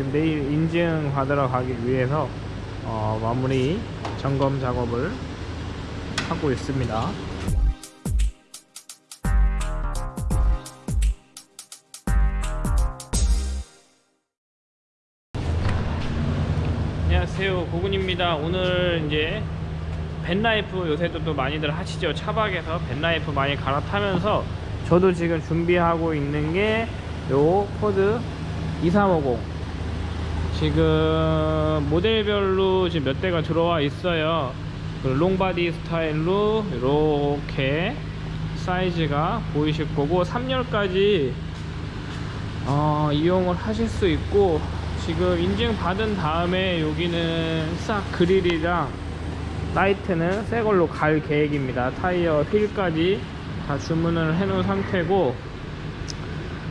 지금 내일 인증 받으러 가기 위해서 어, 마무리 점검 작업을 하고 있습니다. 안녕하세요. 고군입니다. 오늘 이제 벤라이프 요새도 또 많이들 하시죠? 차박에서 벤라이프 많이 갈아타면서 저도 지금 준비하고 있는 게 요 포드 E350 지금 모델별로 지금 몇 대가 들어와 있어요. 그 long body 스타일로 이렇게 사이즈가 보이실 거고 3열까지 어, 이용을 하실 수 있고 지금 인증 받은 다음에 여기는 싹 그릴이랑 라이트는 새 걸로 갈 계획입니다. 타이어 휠까지 다 주문을 해 놓은 상태고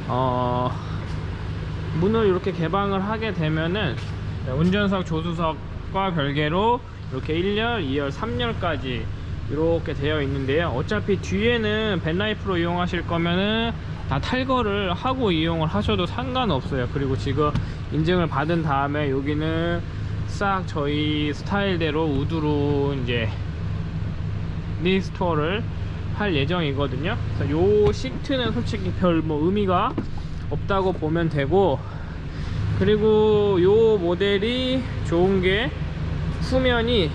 어, 문을 이렇게 개방을 하게 되면은 운전석 조수석과 별개로 이렇게 1열, 2열, 3열까지 이렇게 되어 있는데요. 어차피 뒤에는 벤라이프로 이용하실 거면은 다 탈거를 하고 이용을 하셔도 상관없어요. 그리고 지금 인증을 받은 다음에 여기는 싹 저희 스타일대로 우드로 이제 restore를 할 예정이거든요. 그래서 요 시트는 솔직히 별 뭐 의미가 없다고 보면 되고 그리고 요 모델이 좋은 게 후면이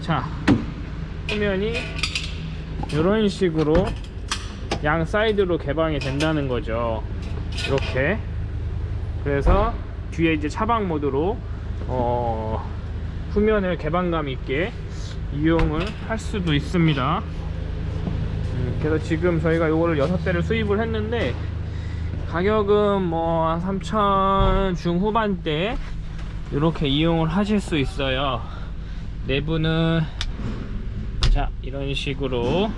자 후면이 이런 식으로 양 사이드로 개방이 된다는 거죠. 이렇게. 그래서 뒤에 이제 차박 모드로 어, 후면을 개방감 있게 이용을 할 수도 있습니다. 음, 그래서 지금 저희가 요거를 6대를 수입을 했는데 가격은 뭐 3천 중후반대 이렇게 이용을 하실 수 있어요. 내부는 자 이런 식으로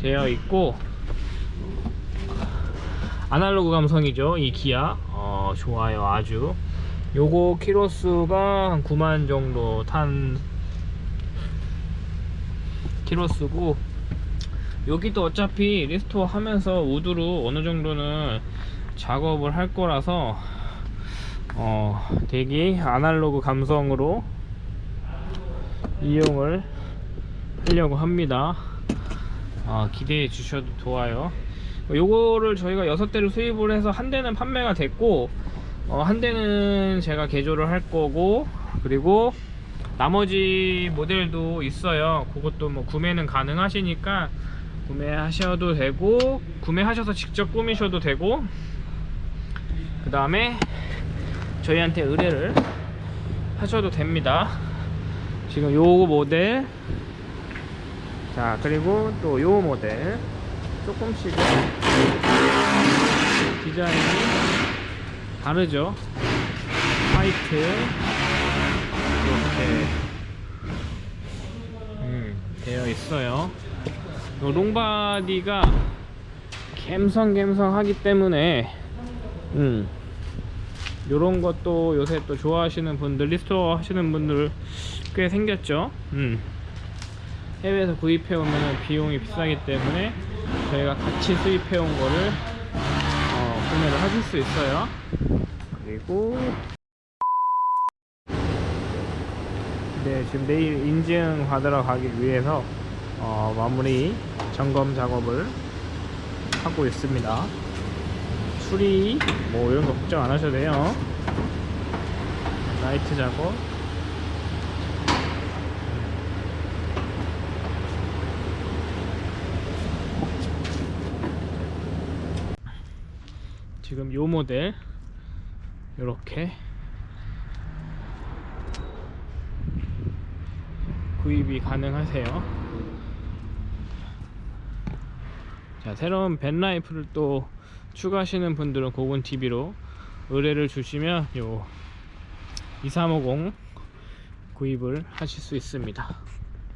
되어 있고 아날로그 감성이죠 이 기어. 어, 좋아요 아주. 요거 키로수가 한 9만 정도 탄 키로수고 여기도 어차피 restore 하면서 wood로 어느 정도는 작업을 할 거라서 어 되게 아날로그 감성으로 이용을 하려고 합니다. 어, 기대해 주셔도 좋아요. 요거를 저희가 6대를 수입을 해서 한 대는 판매가 됐고 어, 한 대는 제가 개조를 할 거고 그리고 나머지 모델도 있어요. 그것도 뭐 구매는 가능하시니까 구매하셔도 되고 구매하셔서 직접 꾸미셔도 되고 그 다음에 저희한테 의뢰를 하셔도 됩니다. 지금 요 모델 자 그리고 또 요 모델 조금씩은 디자인이 다르죠? 화이트 이렇게 음, 되어 있어요 요 롱바디가 갬성갬성하기 때문에 음 요런 것도 요새 또 좋아하시는 분들 restore 하시는 분들 꽤 생겼죠? 음. 해외에서 구입해 오면 비용이 비싸기 때문에 저희가 같이 수입해 온 거를 어, 구매를 하실 수 있어요. 그리고 네 지금 내일 인증 받으러 가기 위해서 어, 마무리 점검 작업을 하고 있습니다. 수리 뭐 이런 거 걱정 안 하셔도 돼요. 라이트 작업. 지금 요 모델 이렇게 구입이 가능하세요 자 새로운 벤라이프를 또 추가하시는 분들은 고군TV로 의뢰를 주시면 요 2350 구입을 하실 수 있습니다